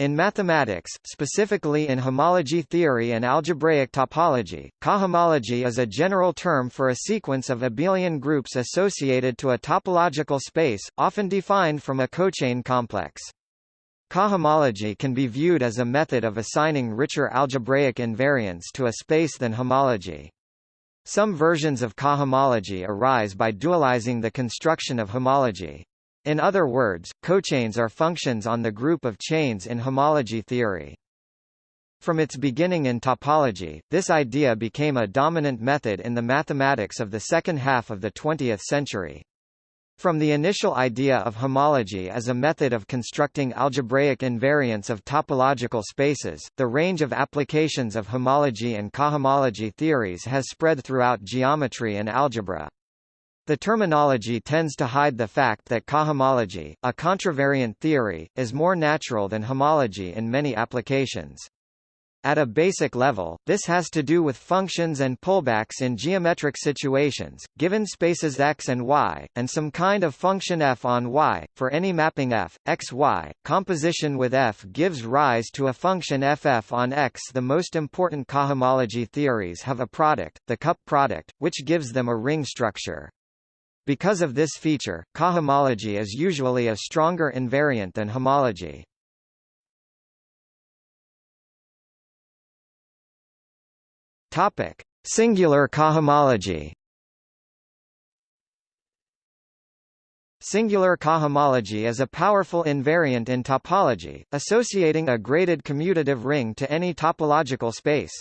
In mathematics, specifically in homology theory and algebraic topology, cohomology is a general term for a sequence of abelian groups associated to a topological space, often defined from a cochain complex. Cohomology can be viewed as a method of assigning richer algebraic invariants to a space than homology. Some versions of cohomology arise by dualizing the construction of homology. In other words, cochains are functions on the group of chains in homology theory. From its beginning in topology, this idea became a dominant method in the mathematics of the second half of the 20th century. From the initial idea of homology as a method of constructing algebraic invariants of topological spaces, the range of applications of homology and cohomology theories has spread throughout geometry and algebra. The terminology tends to hide the fact that cohomology, a contravariant theory, is more natural than homology in many applications. At a basic level, this has to do with functions and pullbacks in geometric situations, given spaces x and y, and some kind of function f on y, for any mapping f, x y. Composition with f gives rise to a function ff on x. The most important cohomology theories have a product, the cup product, which gives them a ring structure. Because of this feature, cohomology is usually a stronger invariant than homology. Topic: Singular cohomology. Singular cohomology is a powerful invariant in topology, associating a graded commutative ring to any topological space.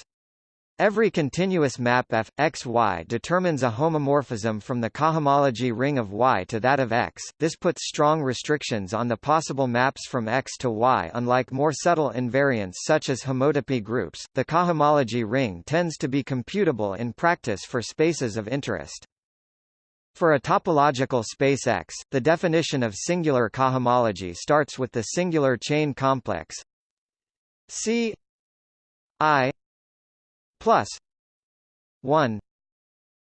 Every continuous map f, x, y determines a homomorphism from the cohomology ring of y to that of x. This puts strong restrictions on the possible maps from x to y unlike more subtle invariants such as homotopy groups. The cohomology ring tends to be computable in practice for spaces of interest. For a topological space X, the definition of singular cohomology starts with the singular chain complex C I plus 1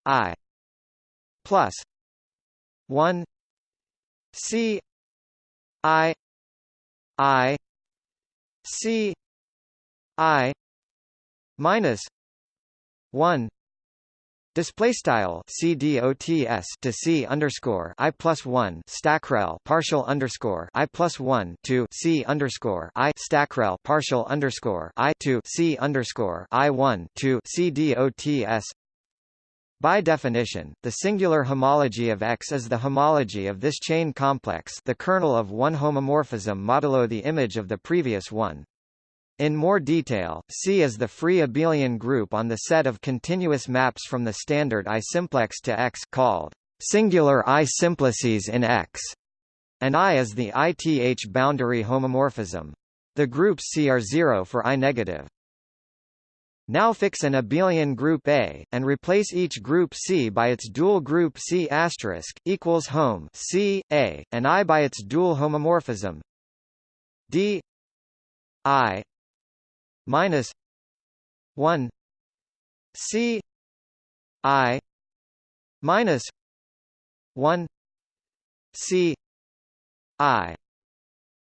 i plus 1 c i i c i minus 1 Display style CDOTS to C underscore I plus one stackrel partial underscore I plus one to C underscore I stackrel partial underscore I to C underscore I one to CDOTS by definition, the singular homology of X is the homology of this chain complex the kernel of one homomorphism modulo the image of the previous one. In more detail, C is the free abelian group on the set of continuous maps from the standard I simplex to X called singular I simplices in X, and I is the ith boundary homomorphism. The groups C are zero for I negative. Now fix an abelian group A, and replace each group C by its dual group C asterisk equals home C A, and I by its dual homomorphism D I minus 1 C I minus 1 C I.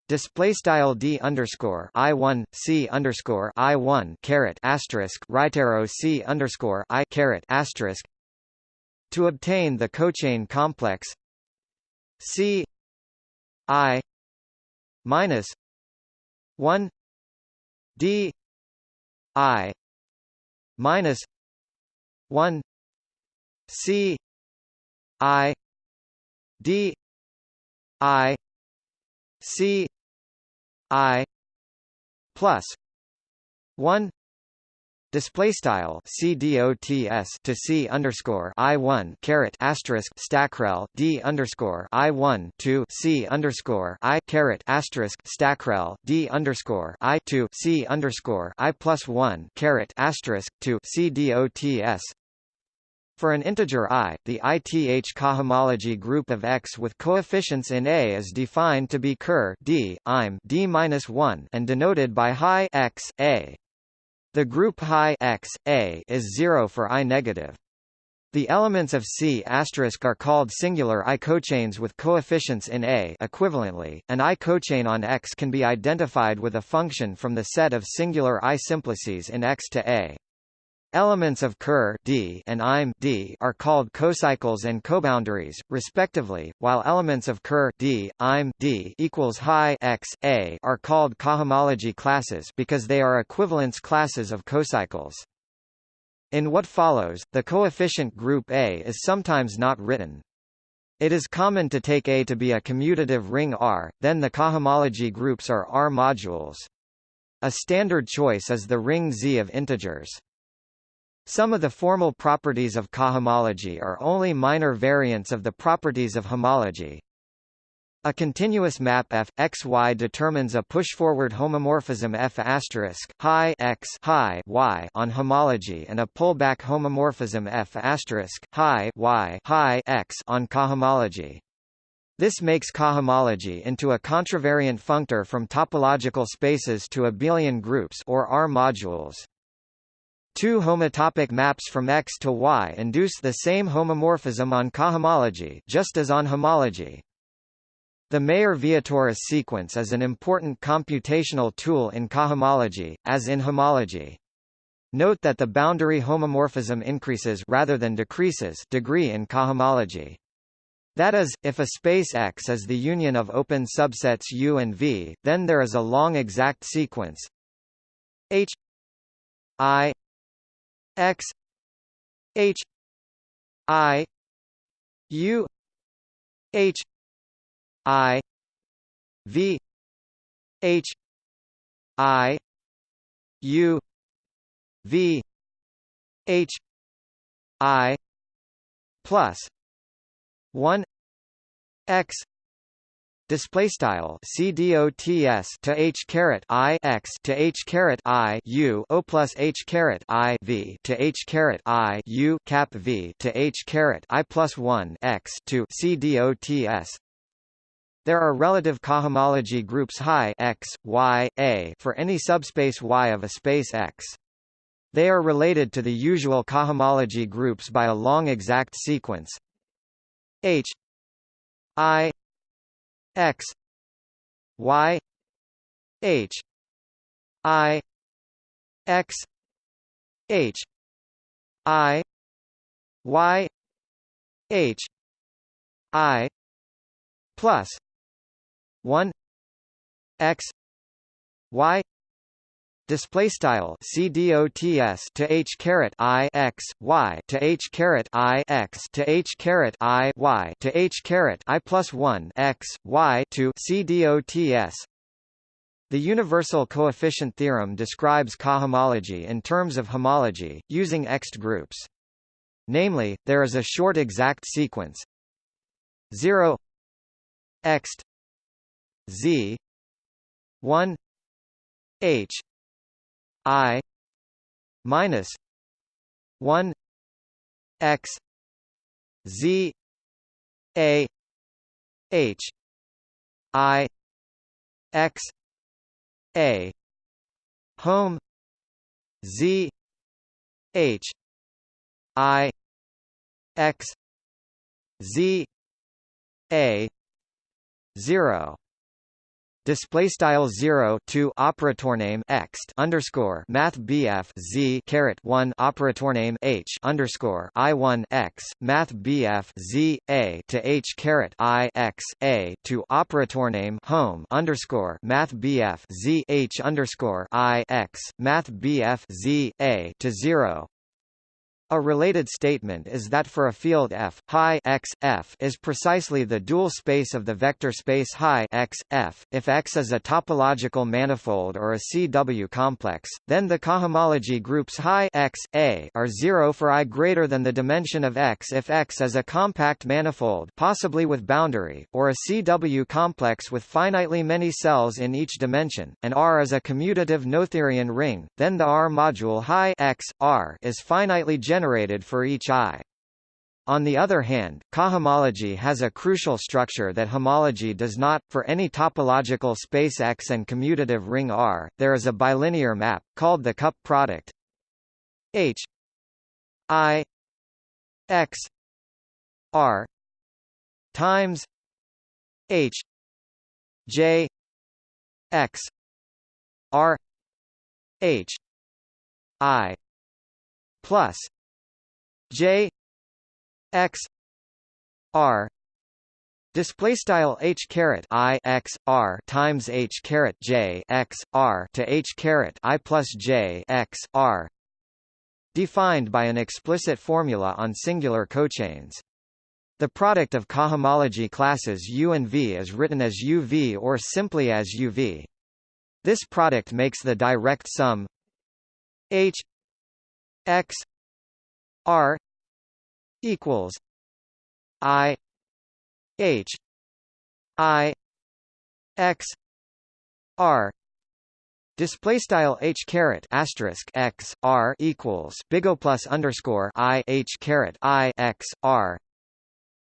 Display style d underscore i one c underscore i one caret asterisk right arrow c underscore i caret asterisk. To obtain the cochain complex c i minus one d I minus one C I D I C I plus one Display style C D O T S to C underscore I one caret asterisk stackrel D underscore I one to C underscore I caret asterisk stackrel D underscore I to C underscore I plus one caret asterisk to C D O T S for an integer i, the ith cohomology group of X with coefficients in A is defined to be ker d, im d-1 and denoted by high x, A. The group high x, A is zero for I negative. The elements of C** are called singular I cochains with coefficients in A equivalently, an I cochain on X can be identified with a function from the set of singular I simplices in X to A. Elements of Ker D and IM D are called cocycles and coboundaries, respectively, while elements of Ker D, IM D equals high X A are called cohomology classes because they are equivalence classes of cocycles. In what follows, the coefficient group A is sometimes not written. It is common to take A to be a commutative ring R, then the cohomology groups are R modules. A standard choice is the ring Z of integers. Some of the formal properties of cohomology are only minor variants of the properties of homology. A continuous map f x y determines a push-forward homomorphism f asterisk high x high y on homology and a pullback homomorphism f asterisk high y high x on cohomology. This makes cohomology into a contravariant functor from topological spaces to abelian groups or R modules. Two homotopic maps from X to Y induce the same homomorphism on cohomology just as on homology. The Mayer-Vietoris sequence is an important computational tool in cohomology, as in homology. Note that the boundary homomorphism increases rather than decreases degree in cohomology. That is, if a space X is the union of open subsets U and V, then there is a long exact sequence H I X H I U H I V H I U V H I plus one X display style c dots to h caret i x to h caret i u o plus h caret i v to h caret i u cap v to h caret i plus 1 x to c dots there are relative cohomology groups high x, y, a for any subspace Y of a space X. They are related to the usual cohomology groups by a long exact sequence H I X Y H I X H I Y H I plus 1 x y display style c dots to h caret i x y to h caret i x to h caret i y to h caret i plus 1 x y to c dots the universal coefficient theorem describes cohomology in terms of homology, using Ext groups. Namely, there is a short exact sequence. 0 Ext Z. One. H I minus one X Z A H I X A home Z H I X Z A zero display style 0 2 operator name x underscore math bf z caret 1 operator name h underscore i 1 x math bf z a to h caret i x a to operator name home underscore math bf z h underscore i x math bf z a to 0 a related statement is that for a field F, high x, F is precisely the dual space of the vector space high x, F. If X is a topological manifold or a CW complex, then the cohomology groups high x, A are zero for i greater than the dimension of X if X is a compact manifold possibly with boundary, or a CW complex with finitely many cells in each dimension, and R is a commutative Noetherian ring, then the R module high x, R is finitely generated generated for each eye. On the other hand, cohomology has a crucial structure that homology does not. For any topological space X and commutative ring R, there is a bilinear map, called the cup product H I x r times h j x r h i plus j x r Display style h caret i x r times h caret j x r to h caret i plus j x r defined by an explicit formula on singular cochains. The product of cohomology classes U and V is written as UV or simply as UV. This product makes the direct sum H x r equals I H I X R Display style h caret asterisk x r equals big O plus underscore i h caret i x r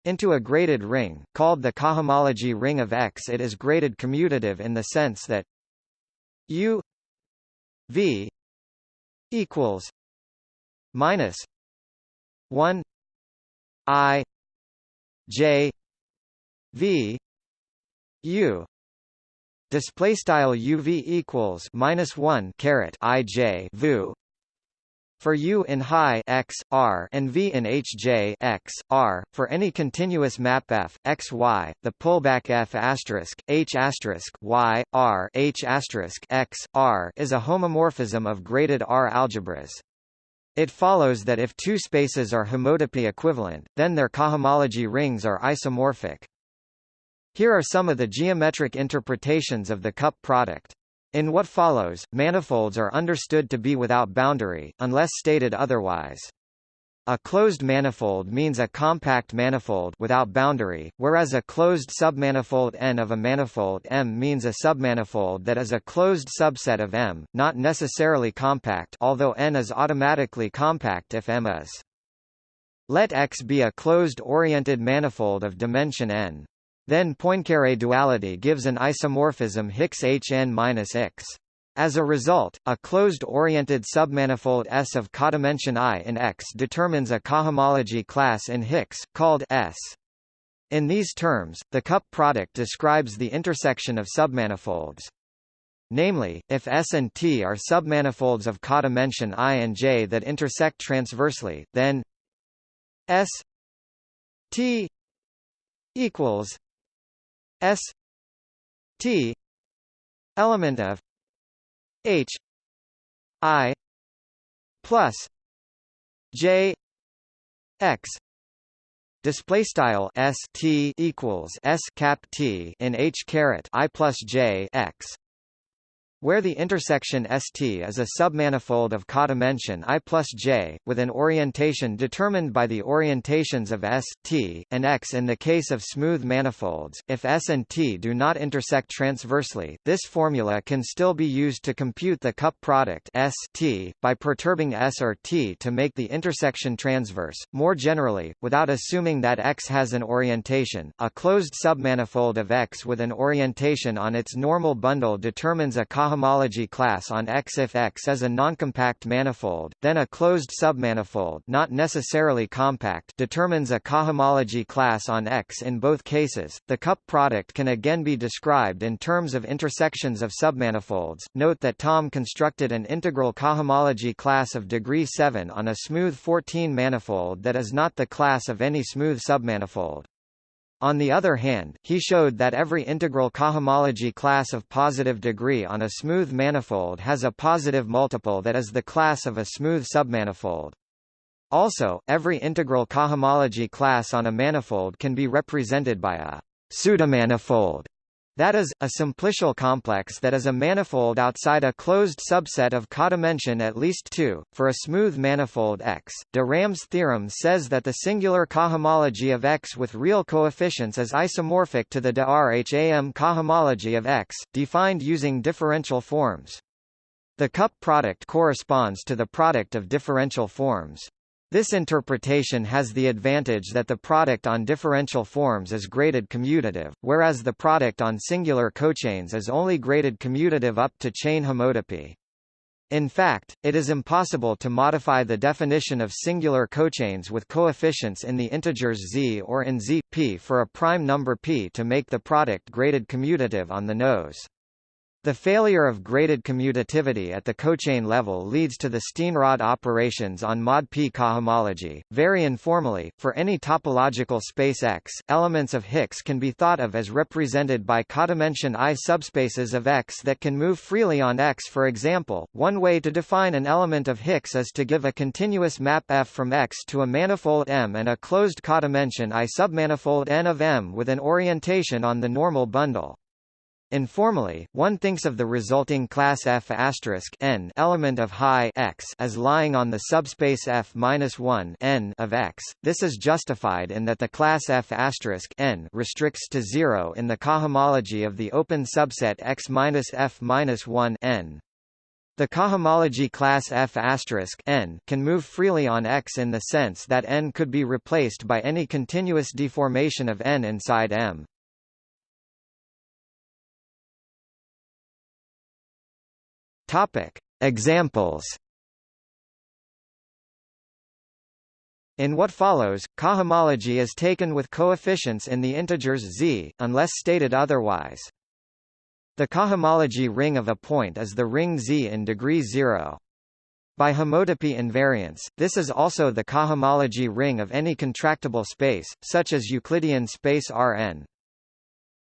into a graded ring, called the cohomology ring of X. It is graded commutative in the sense that U V equals minus one I J V U. Display style UV equals minus one caret IJ VU for U in high x r and V in HJ x r. For any continuous map f x y the pullback f asterisk h asterisk y r h asterisk x r is a homomorphism of graded R algebras. It follows that if two spaces are homotopy equivalent, then their cohomology rings are isomorphic. Here are some of the geometric interpretations of the cup product. In what follows, manifolds are understood to be without boundary, unless stated otherwise. A closed manifold means a compact manifold without boundary, whereas a closed submanifold N of a manifold M means a submanifold that is a closed subset of M, not necessarily compact although N is automatically compact if M is. Let X be a closed-oriented manifold of dimension n. Then Poincare duality gives an isomorphism Hicks Hn-X. As a result, a closed-oriented submanifold S of codimension I in X determines a cohomology class in Hicks, called S. In these terms, the cup product describes the intersection of submanifolds. Namely, if S and T are submanifolds of codimension I and J that intersect transversely, then S T equals S T element of H I plus J X display style S T equals S cap T in H caret I plus J X where the intersection ST is a submanifold of codimension I plus J, with an orientation determined by the orientations of S, T, and X in the case of smooth manifolds, if S and T do not intersect transversely, this formula can still be used to compute the cup product S T, by perturbing S or T to make the intersection transverse. More generally, without assuming that X has an orientation, a closed submanifold of X with an orientation on its normal bundle determines a cohomology class on X if X is a noncompact manifold, then a closed submanifold not necessarily compact determines a cohomology class on X in both cases. The cup product can again be described in terms of intersections of submanifolds. Note that Thom constructed an integral cohomology class of degree 7 on a smooth 14 manifold that is not the class of any smooth submanifold. On the other hand, he showed that every integral cohomology class of positive degree on a smooth manifold has a positive multiple that is the class of a smooth submanifold. Also, every integral cohomology class on a manifold can be represented by a pseudomanifold that is, a simplicial complex that is a manifold outside a closed subset of codimension at least 2. For a smooth manifold X, de Rham's theorem says that the singular cohomology of X with real coefficients is isomorphic to the de Rham cohomology of X, defined using differential forms. The cup product corresponds to the product of differential forms. This interpretation has the advantage that the product on differential forms is graded commutative, whereas the product on singular cochains is only graded commutative up to chain homotopy. In fact, it is impossible to modify the definition of singular cochains with coefficients in the integers z or in z, p for a prime number p to make the product graded commutative on the nose. The failure of graded commutativity at the cochain level leads to the Steenrod operations on mod P cohomology. Very informally, for any topological space X, elements of Hicks can be thought of as represented by codimension I subspaces of X that can move freely on X. For example, one way to define an element of Hicks is to give a continuous map F from X to a manifold M and a closed codimension I submanifold N of M with an orientation on the normal bundle. Informally, one thinks of the resulting class F n element of high x as lying on the subspace F-1 n of x. This is justified in that the class F n restricts to zero in the cohomology of the open subset X-F-1 n. The cohomology class F n can move freely on X in the sense that n could be replaced by any continuous deformation of n inside M. Topic: Examples. In what follows, cohomology is taken with coefficients in the integers z, unless stated otherwise. The cohomology ring of a point is the ring Z in degree 0. By homotopy invariance, this is also the cohomology ring of any contractible space, such as Euclidean space Rn.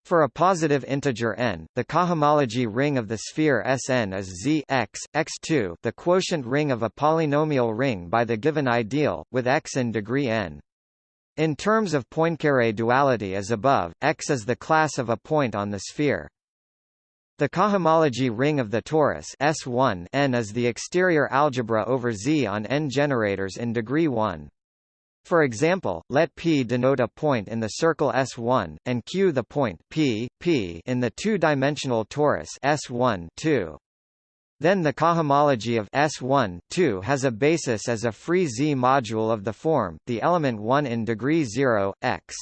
For a positive integer n, the cohomology ring of the sphere Sn is Z x, x2 the quotient ring of a polynomial ring by the given ideal, with x in degree n. In terms of Poincare duality as above, X is the class of a point on the sphere. The cohomology ring of the torus S1 n is the exterior algebra over Z on n generators in degree 1. For example, let P denote a point in the circle S1, and Q the point P, P in the two-dimensional torus S1 2. Then the cohomology of S1 2 has a basis as a free Z module of the form, the element 1 in degree 0, x.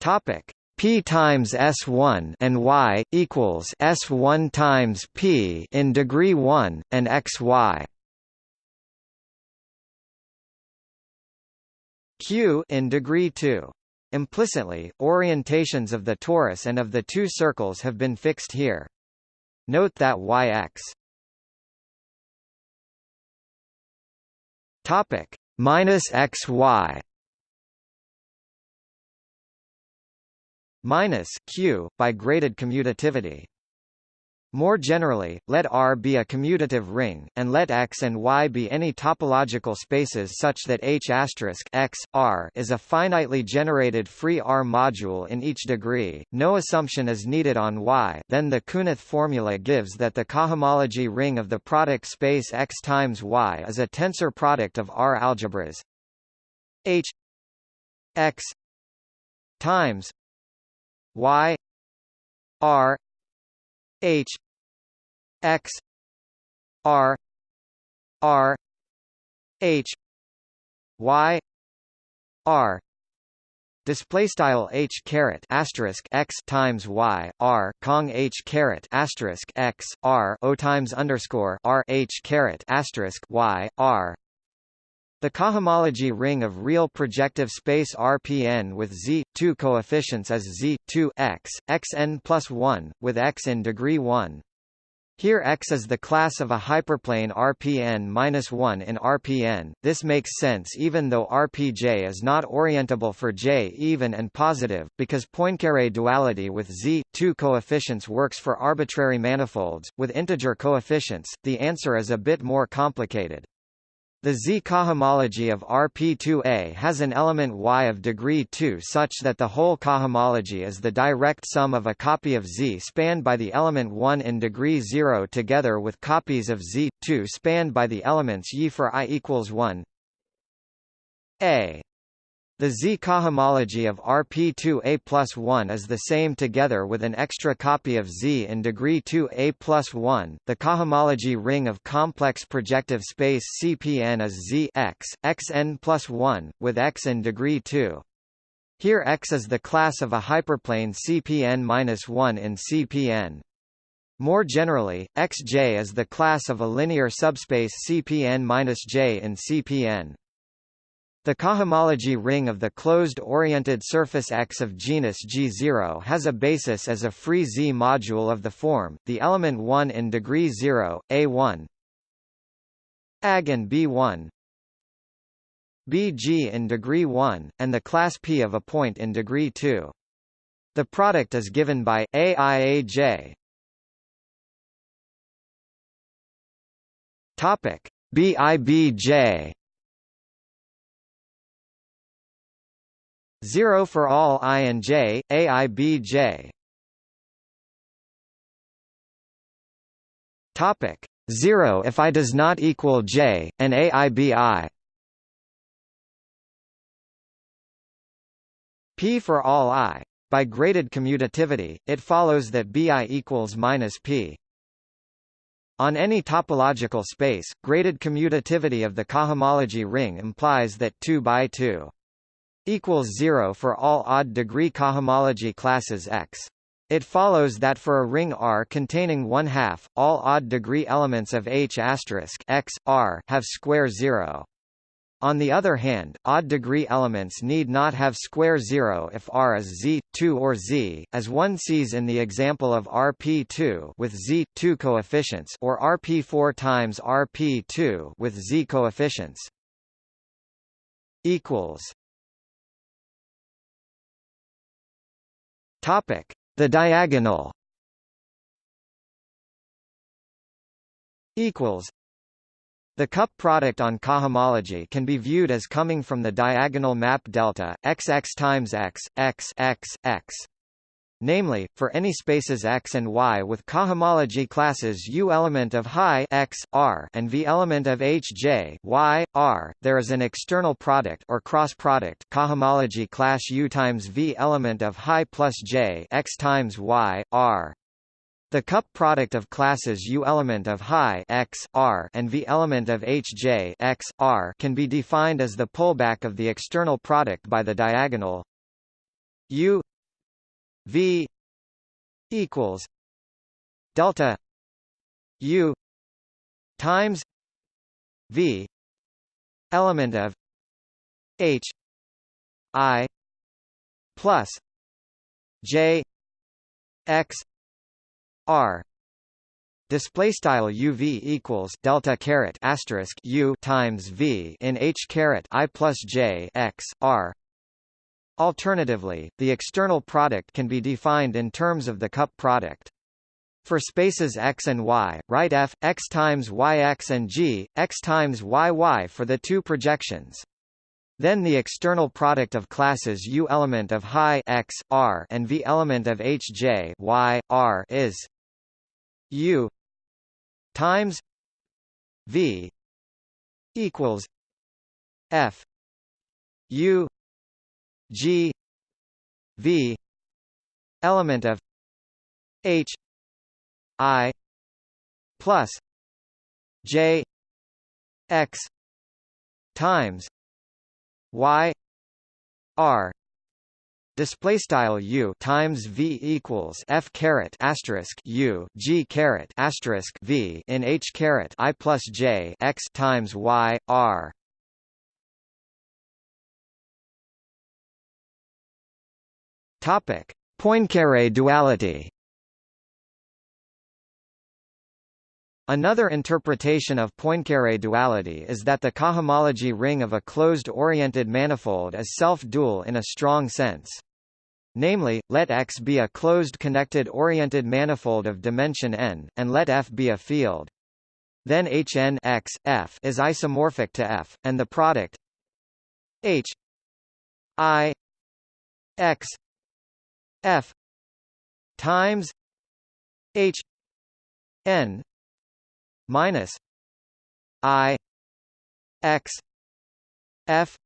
Topic P times S1 and Y equals S1 times P in degree 1 and XY q in degree 2. Implicitly, orientations of the torus and of the two circles have been fixed here. Note that yx topic minus xy minus q by graded commutativity more generally, let R be a commutative ring, and let X and Y be any topological spaces such that H X, R is a finitely generated free R module in each degree. No assumption is needed on Y. Then the Künneth formula gives that the cohomology ring of the product space X times Y is a tensor product of R algebras H X times Y R H x r r h y r. Display style h caret asterisk x times y r cong h caret asterisk x r o times underscore r h caret asterisk y r. The cohomology ring of real projective space RPN with z two coefficients is z 2 x xn plus 1 with x in degree 1 here X is the class of a hyperplane Rpn-1 in Rpn. This makes sense even though Rpj is not orientable for J even and positive, because Poincare duality with Z, two coefficients works for arbitrary manifolds. With integer coefficients, the answer is a bit more complicated. The Z cohomology of RP2A has an element Y of degree 2 such that the whole cohomology is the direct sum of a copy of Z spanned by the element 1 in degree 0 together with copies of Z2 spanned by the elements Y for I equals 1 A the Z cohomology of RP2A plus 1 is the same together with an extra copy of Z in degree 2A plus 1. The cohomology ring of complex projective space CPN is Z x, xn plus 1, with x in degree 2. Here X is the class of a hyperplane CPN-1 in CPN. More generally, Xj is the class of a linear subspace Cpn-j in Cpn. The cohomology ring of the closed-oriented surface X of genus G0 has a basis as a free Z module of the form, the element 1 in degree 0, A1 Ag and B1 BG in degree 1, and the class P of a point in degree 2. The product is given by AIAJ BIBJ 0 for all i and j, AIBJ. Topic 0 if i does not equal j, and AIBI. P for all i. By graded commutativity, it follows that Bi equals minus P. On any topological space, graded commutativity of the cohomology ring implies that 2 by 2 equals 0 for all odd degree cohomology classes X. It follows that for a ring R containing 1 half, all odd degree elements of H X R have square 0. On the other hand, odd degree elements need not have square zero if R is Z, 2 or Z, as one sees in the example of RP2 with Z, 2 coefficients or RP4 times RP2 with Z coefficients. equals Topic: The diagonal. Equals. The cup product on cohomology can be viewed as coming from the diagonal map delta xx times x x x x. Namely, for any spaces x and y with cohomology classes U element of high x r and V element of h j y r, there is an external product or cross product cohomology class U times V element of high plus j x times y r. The cup product of classes U element of high x r and V element of h j x r can be defined as the pullback of the external product by the diagonal U V equals delta U times V element of H I plus J X R display style uv equals delta caret asterisk u times v in h caret i plus j x r Alternatively, the external product can be defined in terms of the cup product. For spaces x and y, write f x times yx and g x times yy for the two projections. Then the external product of classes U element of high x r and V element of h j y r is U times V equals F U G V element of H I plus J X times Y R display style u times v equals f caret asterisk u g caret asterisk v in h caret i plus j x times y r. Topic: Poincaré duality. Another interpretation of Poincaré duality is that the cohomology ring of a closed-oriented manifold is self-dual in a strong sense. Namely, let X be a closed connected oriented manifold of dimension n, and let F be a field. Then Hn X, F is isomorphic to F, and the product H I X F times H n minus I X F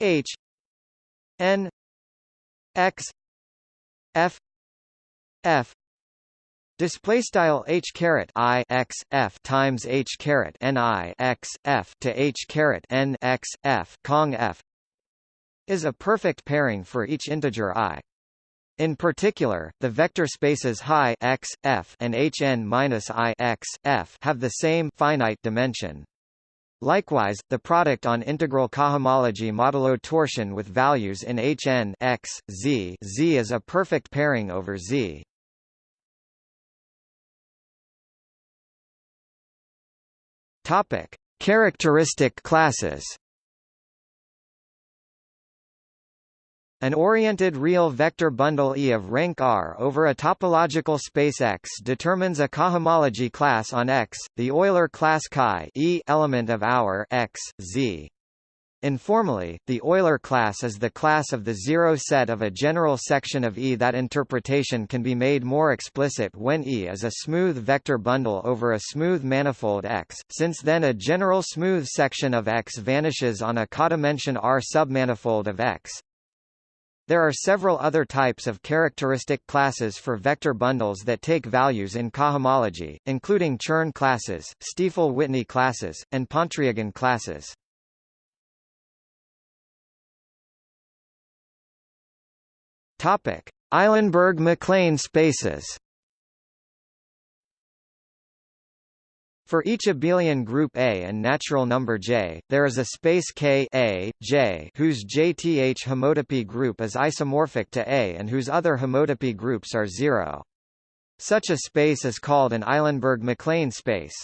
H N X F F Display style h caret i x f times h caret n i x f to h caret n x f cong f is a perfect pairing for each integer i. In particular, the vector spaces high x, f and hn-i x, f have the same finite dimension. Likewise, the product on integral cohomology modulo torsion with values in Hn x, z, z is a perfect pairing over Z. Topic: Characteristic classes. An oriented real vector bundle E of rank R over a topological space X determines a cohomology class on X, the Euler class chi E element of our X, Z. Informally, the Euler class is the class of the zero set of a general section of E. That interpretation can be made more explicit when E is a smooth vector bundle over a smooth manifold X, since then a general smooth section of X vanishes on a codimension R submanifold of X. There are several other types of characteristic classes for vector bundles that take values in cohomology, including Chern classes, Stiefel-Whitney classes, and Pontryagin classes. Topic: Eilenberg-MacLane spaces. For each abelian group A and natural number J, there is a space K A, J whose JTH homotopy group is isomorphic to A and whose other homotopy groups are zero. Such a space is called an Eilenberg-MacLane space.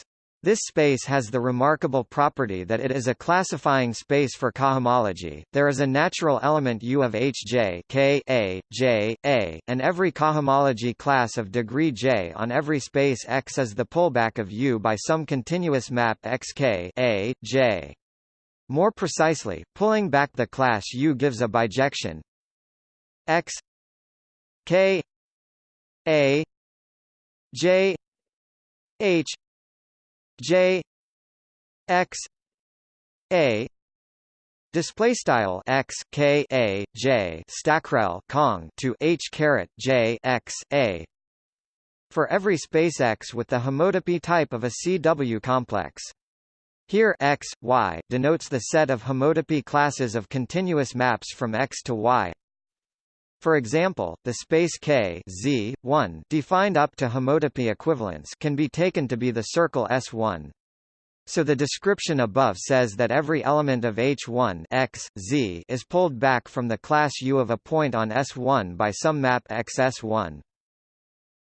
This space has the remarkable property that it is a classifying space for cohomology. There is a natural element U of Hj K A, J, A, and every cohomology class of degree J on every space X is the pullback of U by some continuous map Xk A, J. More precisely, pulling back the class U gives a bijection X K A J H J X A Display style x k a j stackrel cong to h caret j x a for every space X with the homotopy type of a CW complex. Here x, y denotes the set of homotopy classes of continuous maps from X to Y. For example, the space K Z, 1 defined up to homotopy equivalence can be taken to be the circle S1. So the description above says that every element of H1 X, Z is pulled back from the class U of a point on S1 by some map XS1.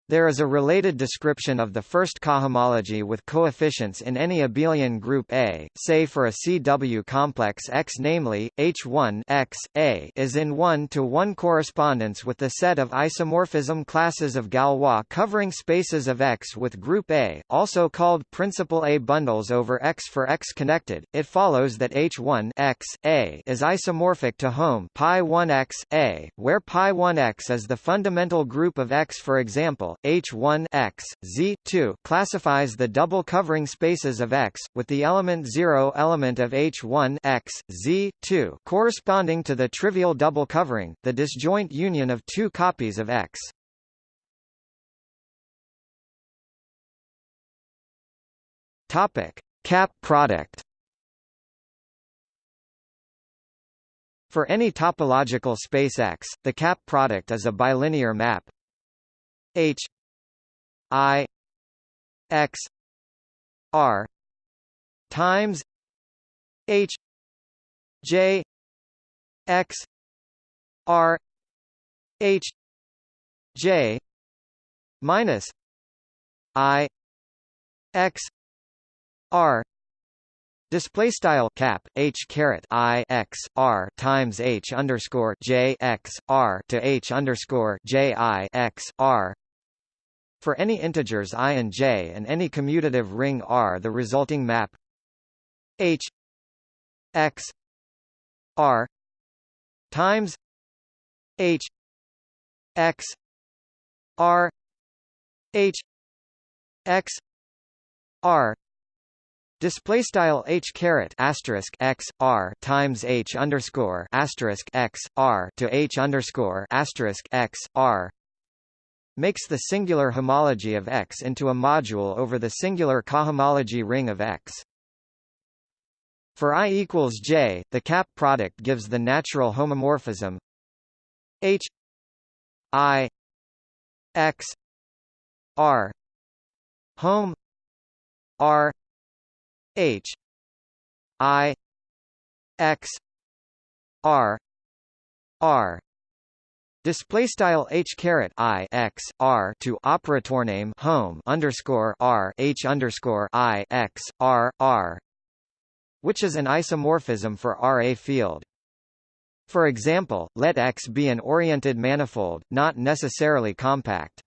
There is a related description of the first cohomology with coefficients in any abelian group A, say for a CW complex X namely, H1 X, A is in 1-to-1 correspondence with the set of isomorphism classes of Galois covering spaces of X with group A, also called principal A bundles over X for X connected. It follows that H1 X, A is isomorphic to home pi 1 X, A, where pi 1 X is the fundamental group of X for example, H1 X, Z2 classifies the double covering spaces of X, with the element 0 element of H1 X, Z2 corresponding to the trivial double covering, the disjoint union of two copies of X. Topic: Cap product. For any topological space X, the cap product is a bilinear map H I X R times H J X R H J minus I X R Display style cap h caret i x r times h underscore j x r to h underscore j i x r. For any integers i and j and any commutative ring R, the resulting map h x r times h x r h x r Display style h caret asterisk x r times h underscore asterisk x r to h underscore asterisk x r makes the singular homology of X into a module over the singular cohomology ring of X. For i equals j, the cap product gives the natural homomorphism H I X R home R H. I. X. R. R. Display style h caret i x r to operator name home underscore r h underscore i x r r, which is an isomorphism for R a field. For example, let X be an oriented manifold, not necessarily compact.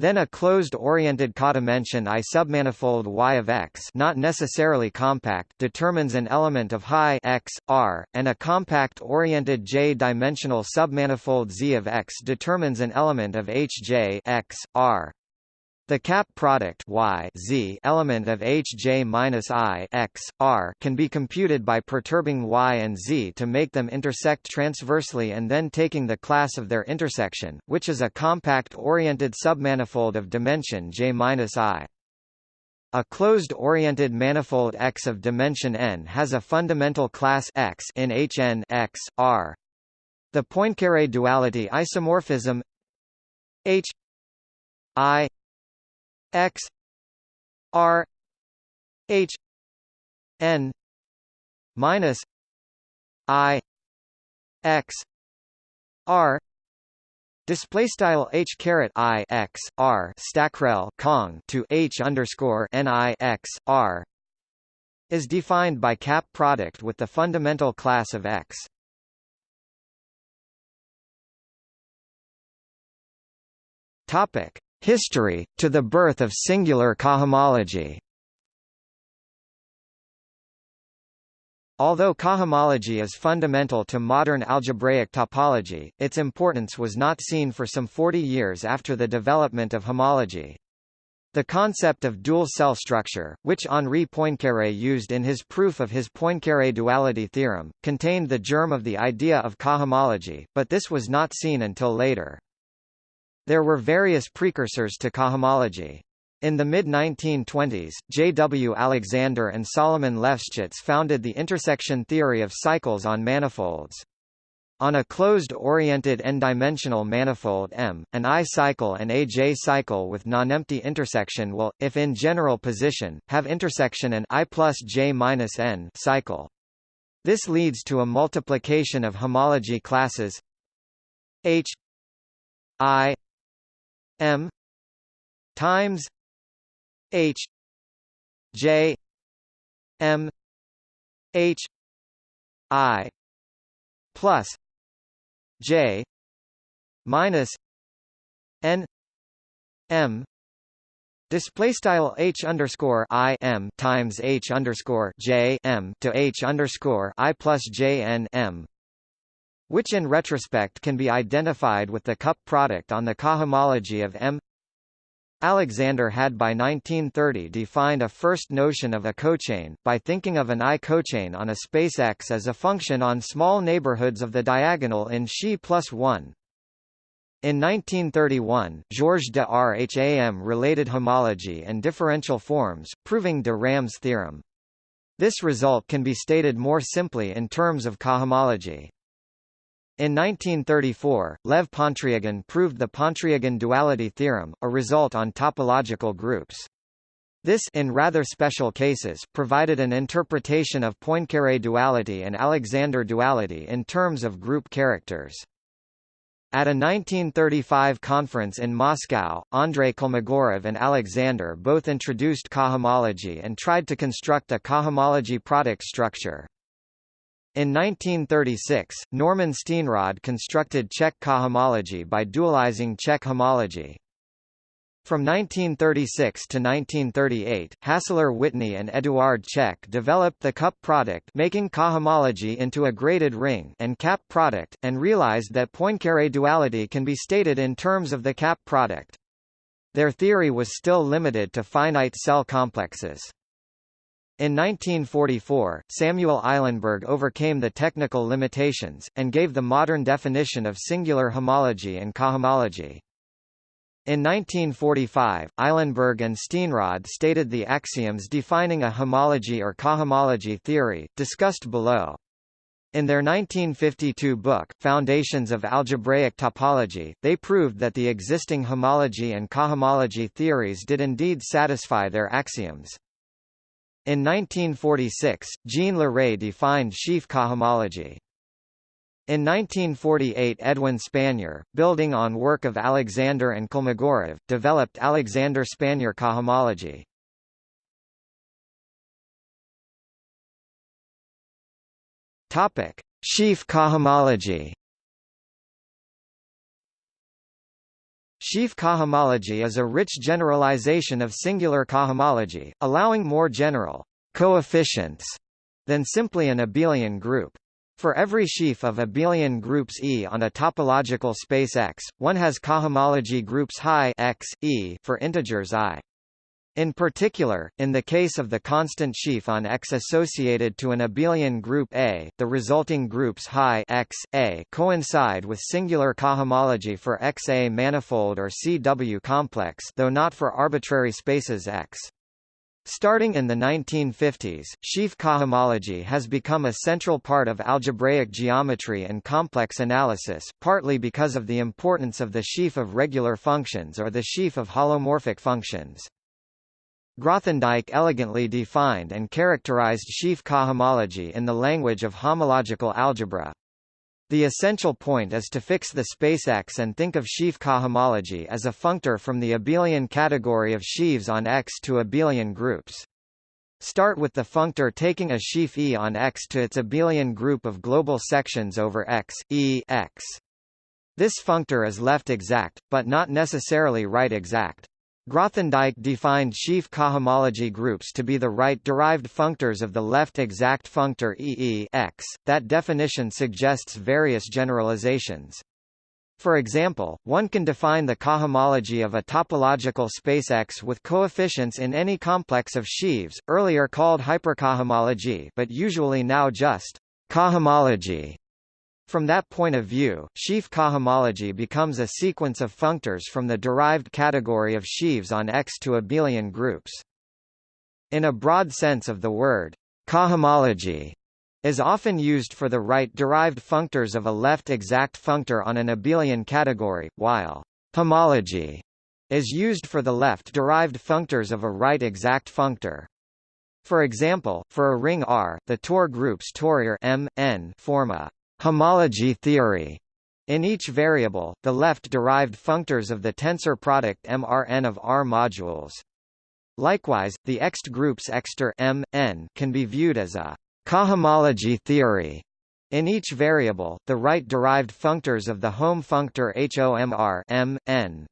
Then a closed-oriented codimension I submanifold Y of X not necessarily compact determines an element of high X, R, and a compact-oriented J-dimensional submanifold Z of X determines an element of Hj X, R. The cap product y z element of Hj minus i x r can be computed by perturbing y and z to make them intersect transversely and then taking the class of their intersection, which is a compact-oriented submanifold of dimension j minus i. A closed-oriented manifold X of dimension n has a fundamental class X in Hn X, R. The Poincare duality isomorphism H I x r h n minus i x r Display style h caret i x r stackrel cong to h underscore n i x r is defined by cap product with the fundamental class of X. Topic: History, to the birth of singular cohomology Although cohomology is fundamental to modern algebraic topology, its importance was not seen for some 40 years after the development of homology. The concept of dual cell structure, which Henri Poincaré used in his proof of his Poincaré duality theorem, contained the germ of the idea of cohomology, but this was not seen until later. There were various precursors to cohomology. In the mid-1920s, J. W. Alexander and Solomon Lefschetz founded the intersection theory of cycles on manifolds. On a closed-oriented n-dimensional manifold M, an I-cycle and a J-cycle with nonempty intersection will, if in general position, have intersection an I plus J minus n cycle. This leads to a multiplication of homology classes H I M times H J M H I plus J minus N M Display style h underscore i m times h underscore j m to h underscore i plus j n m which in retrospect can be identified with the cup product on the cohomology of M. Alexander had by 1930 defined a first notion of a cochain, by thinking of an I-cochain on a space X as a function on small neighborhoods of the diagonal in Xi plus 1. In 1931, Georges de Rham related homology and differential forms, proving de Rham's theorem. This result can be stated more simply in terms of cohomology. In 1934, Lev Pontryagin proved the Pontryagin duality theorem, a result on topological groups. This in rather special cases provided an interpretation of Poincare duality and Alexander duality in terms of group characters. At a 1935 conference in Moscow, Andrei Kolmogorov and Alexander both introduced cohomology and tried to construct a cohomology product structure. In 1936, Norman Steenrod constructed Čech cohomology by dualizing Čech homology. From 1936 to 1938, Hassler Whitney and Eduard Čech developed the cup product making cohomology into a graded ring and cap product, and realized that Poincare duality can be stated in terms of the cap product. Their theory was still limited to finite cell complexes. In 1944, Samuel Eilenberg overcame the technical limitations, and gave the modern definition of singular homology and cohomology. In 1945, Eilenberg and Steenrod stated the axioms defining a homology or cohomology theory, discussed below. In their 1952 book, Foundations of Algebraic Topology, they proved that the existing homology and cohomology theories did indeed satisfy their axioms. In 1946, Jean Leray defined sheaf cohomology. In 1948 Edwin Spanier, building on work of Alexander and Kolmogorov, developed Alexander-Spanier cohomology. Topic: Sheaf cohomology. Sheaf cohomology is a rich generalization of singular cohomology, allowing more general coefficients than simply an abelian group. For every sheaf of abelian groups E on a topological space X, one has cohomology groups high x, e for integers i. In particular, in the case of the constant sheaf on X associated to an abelian group A, the resulting groups high X, A coincide with singular cohomology for XA manifold or CW complex though not for arbitrary spaces X. Starting in the 1950s, sheaf cohomology has become a central part of algebraic geometry and complex analysis, partly because of the importance of the sheaf of regular functions or the sheaf of holomorphic functions. Grothendieck elegantly defined and characterized sheaf cohomology in the language of homological algebra. The essential point is to fix the space X and think of sheaf cohomology as a functor from the abelian category of sheaves on X to abelian groups. Start with the functor taking a sheaf E on X to its abelian group of global sections over X, E X. This functor is left exact, but not necessarily right exact. Grothendieck defined sheaf cohomology groups to be the right-derived functors of the left exact functor EE X. That definition suggests various generalizations. For example, one can define the cohomology of a topological space X with coefficients in any complex of sheaves, earlier called hypercohomology but usually now just cohomology. From that point of view, sheaf cohomology becomes a sequence of functors from the derived category of sheaves on X to abelian groups. In a broad sense of the word, cohomology is often used for the right-derived functors of a left exact functor on an abelian category, while homology is used for the left-derived functors of a right exact functor. For example, for a ring R, the Tor groups Torior M, N form a Homology theory in each variable, the left-derived functors of the tensor product MRN of R modules. Likewise, the ext groups exter M, N can be viewed as a cohomology theory. In each variable, the right-derived functors of the Hom functor HOMR M, N.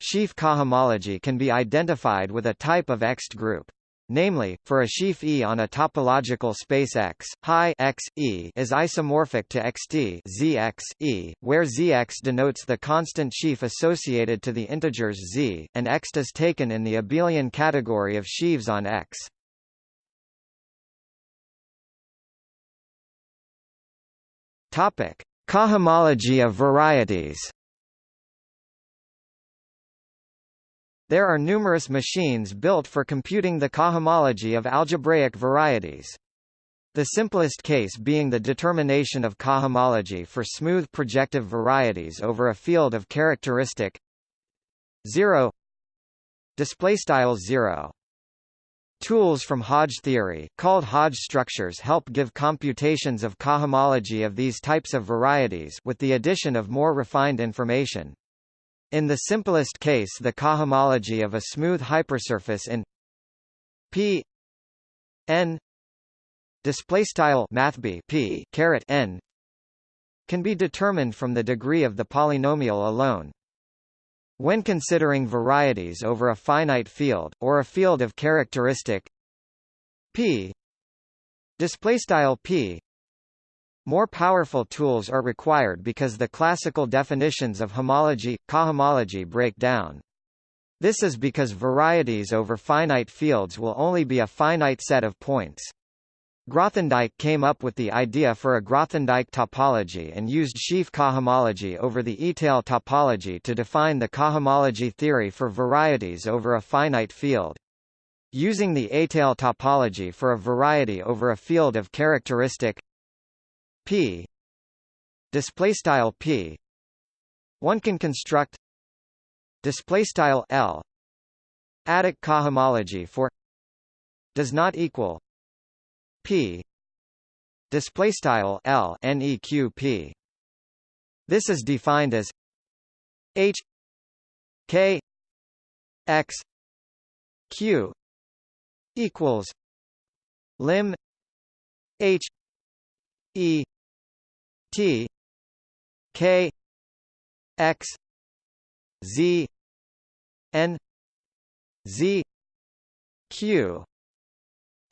Sheaf cohomology can be identified with a type of ext group. Namely, for a sheaf E on a topological space X, high X, E is isomorphic to xt Zx, E, where Zx denotes the constant sheaf associated to the integers Z, and X is taken in the abelian category of sheaves on X. Topic: Cohomology of varieties. There are numerous machines built for computing the cohomology of algebraic varieties. The simplest case being the determination of cohomology for smooth projective varieties over a field of characteristic 0 display style 0 Tools from Hodge theory, called Hodge structures help give computations of cohomology of these types of varieties with the addition of more refined information. In the simplest case the cohomology of a smooth hypersurface in P n mathb p caret n can be determined from the degree of the polynomial alone. When considering varieties over a finite field or a field of characteristic p p more powerful tools are required because the classical definitions of homology, cohomology break down. This is because varieties over finite fields will only be a finite set of points. Grothendieck came up with the idea for a Grothendieck topology and used sheaf cohomology over the étale topology to define the cohomology theory for varieties over a finite field. Using the étale topology for a variety over a field of characteristic p. Display style p. One can construct display style l. Adic cohomology for does not equal p. Display style l neq this is defined as h k x q equals lim h e t k x z n z q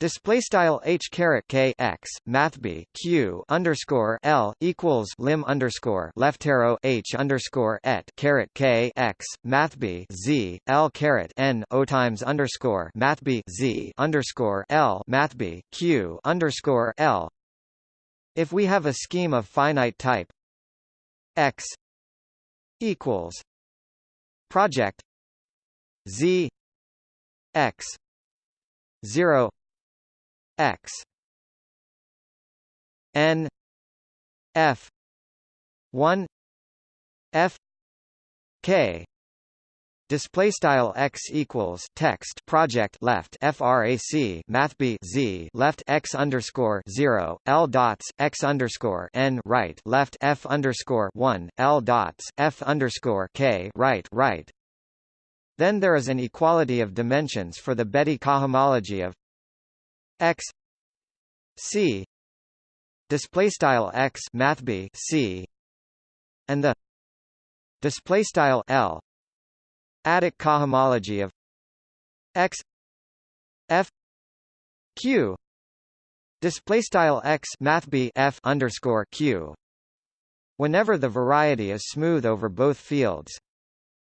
Display style h caret k x math b q underscore l equals lim underscore left arrow h underscore et caret k x math b z l caret n o times underscore math b z underscore l math b q underscore l. If we have a scheme of finite type x equals project z x zero x n f 1 f k Display style x equals text project left frac math b z left x underscore zero l dots x underscore n right left f underscore one l dots f underscore k right right. Then there is an equality of dimensions for the Betti cohomology of x c display style x math b c and the display style l adic cohomology of x f q display style x math b f underscore q whenever the variety is smooth over both fields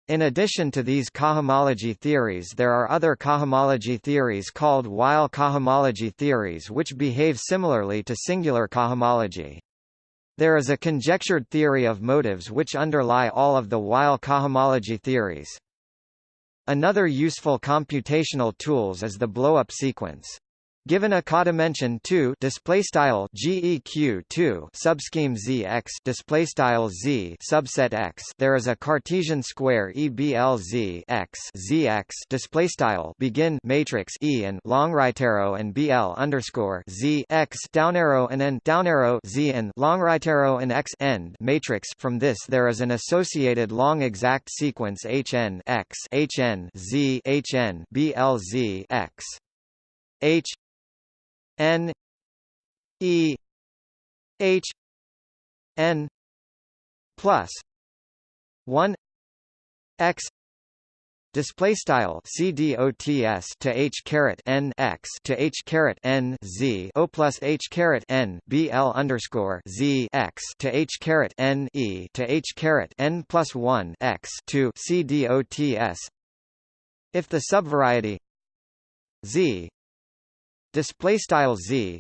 in addition to these cohomology theories there are other cohomology theories called Weil cohomology theories which behave similarly to singular cohomology. There is a conjectured theory of motives which underlie all of the Weil cohomology theories. Another useful computational tools is the blow-up sequence. Given a codimension 2 display style geq 2 subscheme zx display style z subset x. There is a Cartesian square EBLZ x zx display style begin matrix E and long right arrow and BL underscore z x down arrow and n down arrow z and long right arrow and x end matrix. From this there is an associated long exact sequence HN x HN z HN BLZ x. H N E H N plus one X Display style CDOTS to H caret N X to H caret N Z O plus H caret N BL underscore Z X to H caret N E to H caret N plus one X to CDOTS if the subvariety Z display style z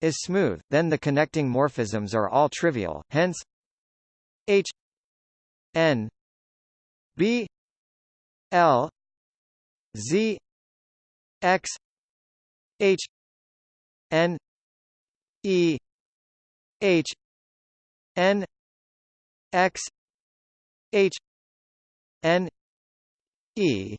is smooth, then the connecting morphisms are all trivial. Hence, h n b l z x h n e h n x h n e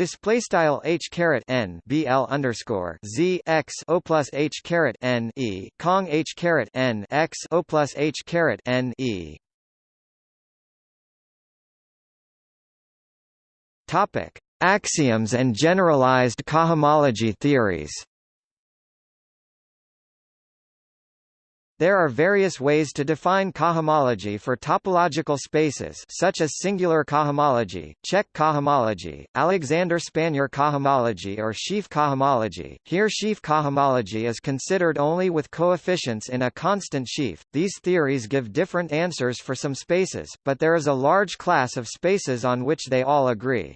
Display style h caret n bl underscore z x o plus h caret n e cong h caret n x o plus h caret n e. Topic: Axioms and generalized cohomology theories. There are various ways to define cohomology for topological spaces such as singular cohomology, Čech cohomology, Alexander Spanier cohomology or sheaf cohomology. Here sheaf cohomology is considered only with coefficients in a constant sheaf. These theories give different answers for some spaces, but there is a large class of spaces on which they all agree.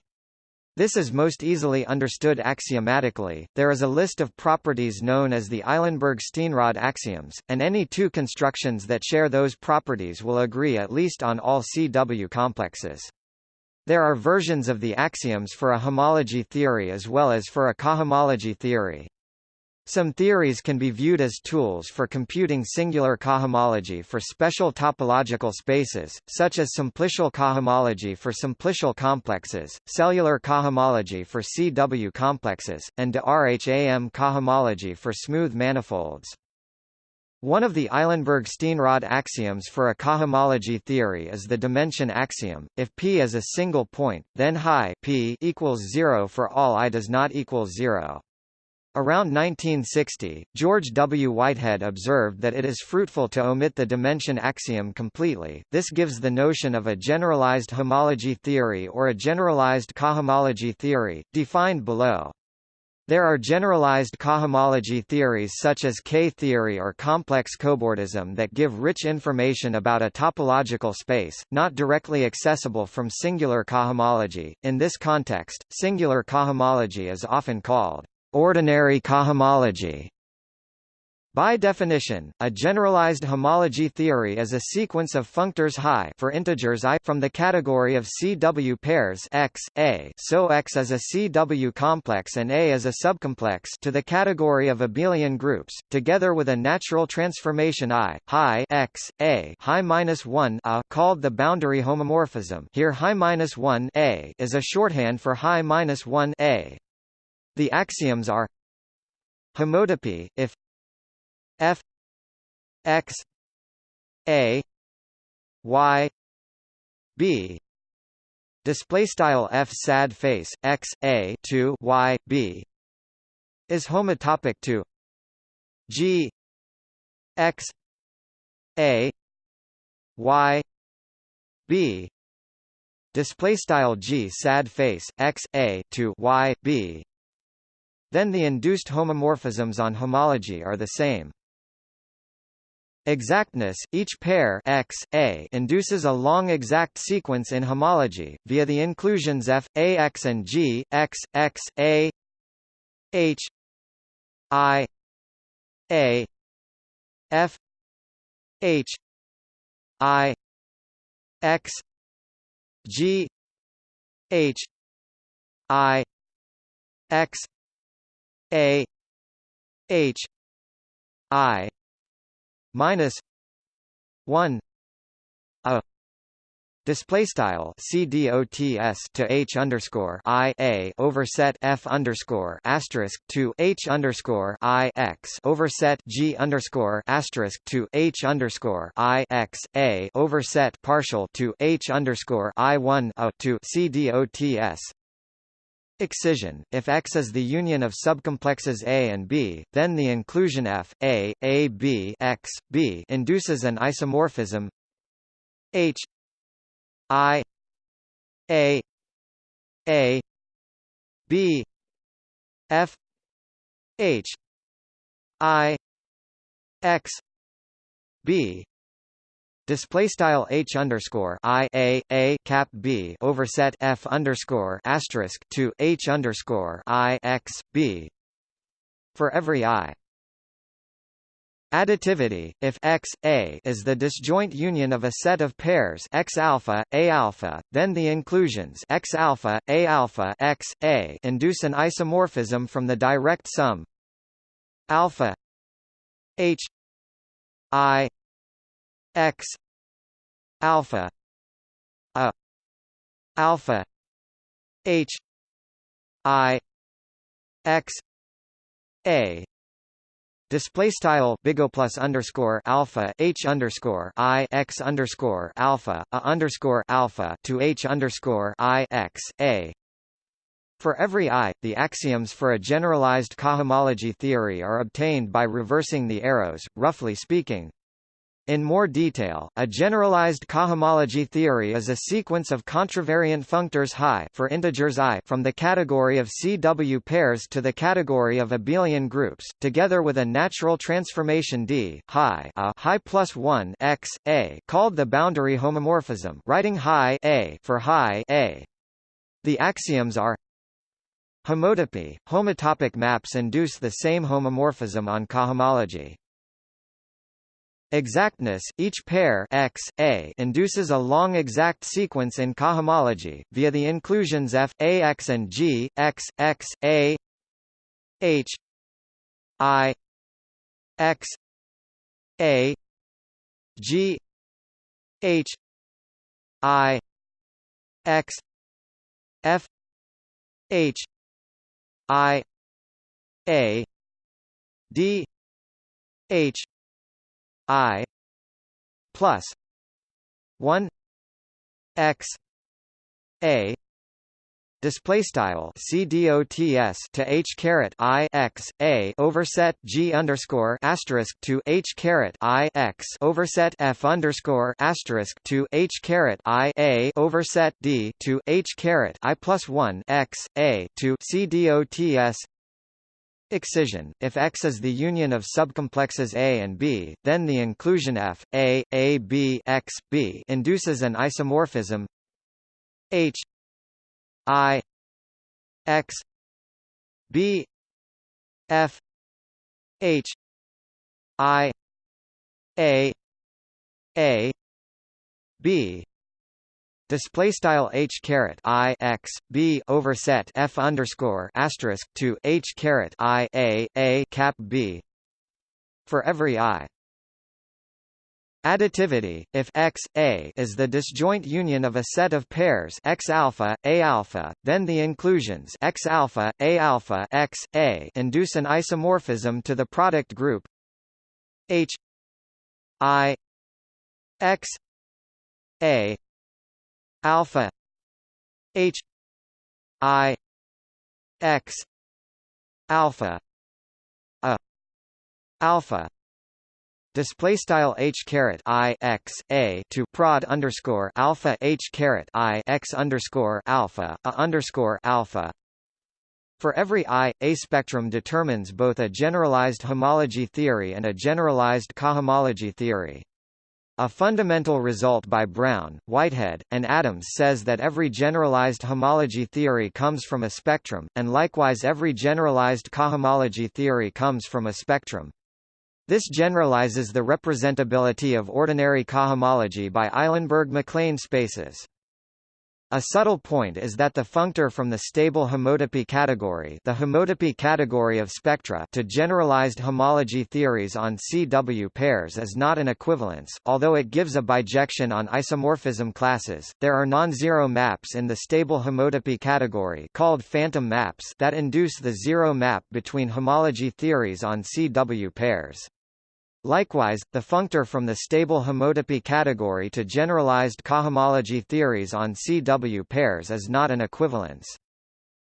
This is most easily understood axiomatically. There is a list of properties known as the Eilenberg-Steenrod axioms, and any two constructions that share those properties will agree at least on all CW complexes. There are versions of the axioms for a homology theory as well as for a cohomology theory. Some theories can be viewed as tools for computing singular cohomology for special topological spaces, such as simplicial cohomology for simplicial complexes, cellular cohomology for CW complexes, and de Rham cohomology for smooth manifolds. One of the Eilenberg-Steenrod axioms for a cohomology theory is the dimension axiom. If P is a single point, then high P equals zero for all I does not equal zero. Around 1960, George W. Whitehead observed that it is fruitful to omit the dimension axiom completely, this gives the notion of a generalized homology theory or a generalized cohomology theory, defined below. There are generalized cohomology theories such as K-theory or complex cobordism that give rich information about a topological space, not directly accessible from singular cohomology. In this context, singular cohomology is often called ordinary cohomology. By definition, a generalized homology theory is a sequence of functors high for integers i from the category of CW pairs X, A so X is a CW complex and A is a subcomplex to the category of abelian groups, together with a natural transformation I, high X, A high minus 1 a called the boundary homomorphism here high minus 1 A is a shorthand for high minus 1 A. The axioms are homotopy if f x a y b. Display style f sad face x a to y b is homotopic to g x a y b. Display style g sad face x a to y b then the induced homomorphisms on homology are the same. Exactness Each pair X, A induces a long exact sequence in homology, via the inclusions F, A X and G, X, X, A H I A F H I X G H I X a H I minus one a display style cdots to h underscore i a overset f underscore asterisk to h underscore i x overset g underscore asterisk to h underscore i x a overset partial to h underscore i one a to cdots Excision. If X is the union of subcomplexes A and B, then the inclusion F A A B X B induces an isomorphism. H I A A B F H I X B Display style h underscore i a a cap b overset f underscore asterisk to h underscore i x b for every i. Additivity if x a is the disjoint union of a set of pairs x alpha a alpha, then the inclusions x alpha a alpha x a induce an isomorphism from the direct sum alpha h i x alpha a alpha h i x a Display style bigo plus underscore alpha h underscore i x underscore alpha a underscore alpha to h underscore i x a. For every i, the axioms for a generalized cohomology theory are obtained by reversing the arrows, roughly speaking. In more detail, a generalized cohomology theory is a sequence of contravariant functors high for integers i from the category of CW pairs to the category of abelian groups, together with a natural transformation d high a high plus 1 x a called the boundary homomorphism, writing high a for high a. The axioms are homotopy. Homotopic maps induce the same homomorphism on cohomology. Exactness each pair X, A induces a long exact sequence in cohomology, via the inclusions F, A X and G, X, X, A H I X A G H I X F H I A D H I plus one X A display style c dots to h caret i x a overset g underscore asterisk to h caret i x overset f underscore asterisk to h caret i a overset d to h caret i plus one x a to c dots Excision. If X is the union of subcomplexes A and B, then the inclusion F A A B X B induces an isomorphism. H I X B F H I A A B Display style h caret i x b overset f underscore asterisk to h caret i a a cap b for every i. Additivity, if X A is the disjoint union of a set of pairs X alpha, A alpha, then the inclusions X alpha, A alpha, X A induce an isomorphism to the product group H I X A alpha H I X alpha a alpha display style h caret i x a to prod underscore alpha h caret i x underscore alpha a underscore alpha. For every i, a spectrum determines both a generalized homology theory and a generalized cohomology theory. A fundamental result by Brown, Whitehead, and Adams says that every generalized homology theory comes from a spectrum, and likewise every generalized cohomology theory comes from a spectrum. This generalizes the representability of ordinary cohomology by Eilenberg-MacLane spaces. A subtle point is that the functor from the stable homotopy category the homotopy category of spectra to generalized homology theories on CW pairs is not an equivalence, although it gives a bijection on isomorphism classes. There are non-zero maps in the stable homotopy category called phantom maps that induce the zero map between homology theories on CW pairs. Likewise, the functor from the stable homotopy category to generalized cohomology theories on CW pairs is not an equivalence.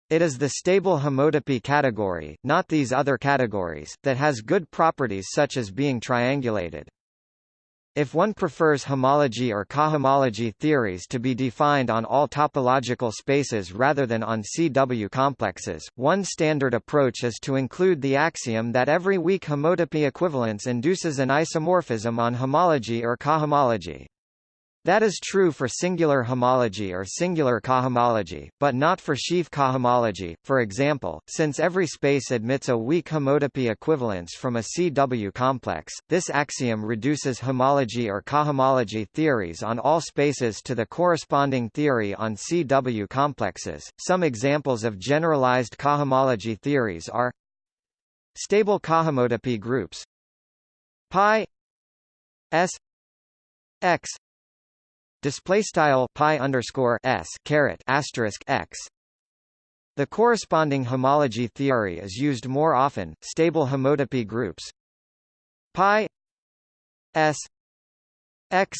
It is the stable homotopy category, not these other categories, that has good properties such as being triangulated. If one prefers homology or cohomology theories to be defined on all topological spaces rather than on CW complexes, one standard approach is to include the axiom that every weak homotopy equivalence induces an isomorphism on homology or cohomology. That is true for singular homology or singular cohomology, but not for sheaf cohomology. For example, since every space admits a weak homotopy equivalence from a CW complex, this axiom reduces homology or cohomology theories on all spaces to the corresponding theory on CW complexes. Some examples of generalized cohomology theories are stable cohomotopy groups pi s x display style pi underscore s caret asterisk x. The corresponding homology theory is used more often. Stable homotopy groups pi s x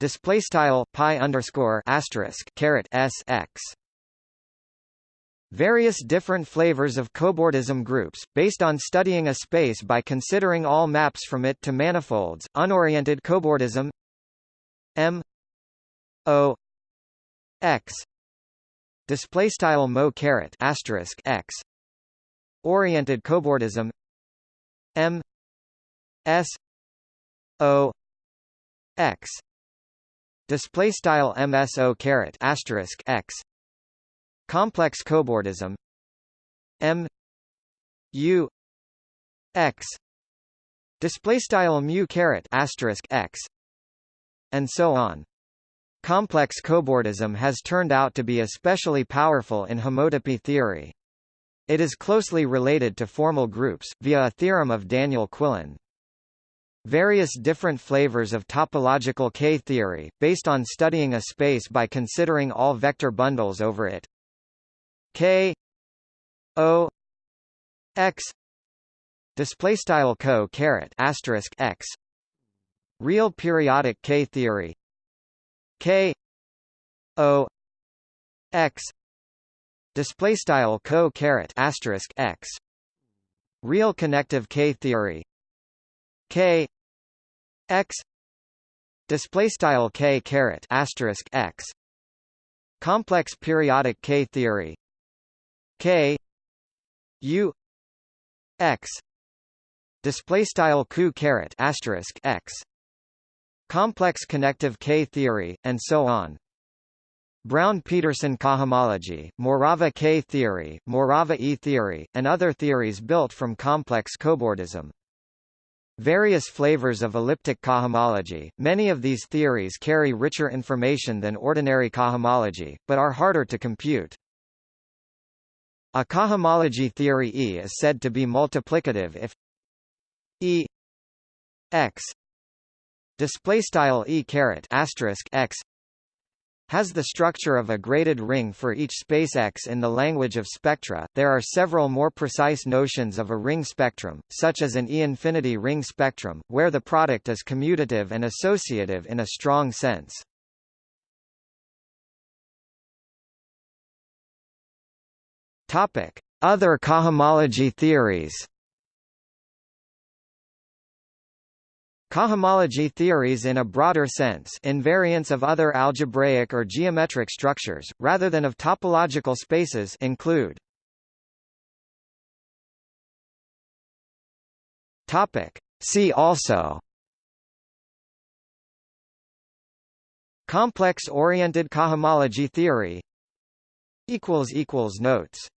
display style pi underscore asterisk caret s x. Various different flavors of cobordism groups, based on studying a space by considering all maps from it to manifolds, unoriented cobordism M O X display style mo caret asterisk X oriented cobordism M S O X display style MSO caret asterisk X complex cobordism M U X display style mu caret asterisk X and so on. Complex cobordism has turned out to be especially powerful in homotopy theory. it is closely related to formal groups, via a theorem of Daniel Quillen. Various different flavors of topological K-theory, based on studying a space by considering all vector bundles over it. K O X display style co caret asterisk X real periodic K theory. K O X display style co caret asterisk X. Real connective K theory. K X display style K caret asterisk X. Complex periodic K theory. K U X display style Q caret asterisk X complex connective K theory and so on Brown-Peterson cohomology, Morava K theory, Morava E theory, and other theories built from complex cobordism. Various flavors of elliptic cohomology, many of these theories carry richer information than ordinary cohomology, but are harder to compute. A cohomology theory E is said to be multiplicative if E x display style E caret asterisk x has the structure of a graded ring for each space X in the language of spectra. There are several more precise notions of a ring spectrum, such as an E-infinity ring spectrum, where the product is commutative and associative in a strong sense. Topic: Other cohomology theories. Cohomology theories in a broader sense invariants of other algebraic or geometric structures, rather than of topological spaces include. See also Complex-oriented cohomology theory Notes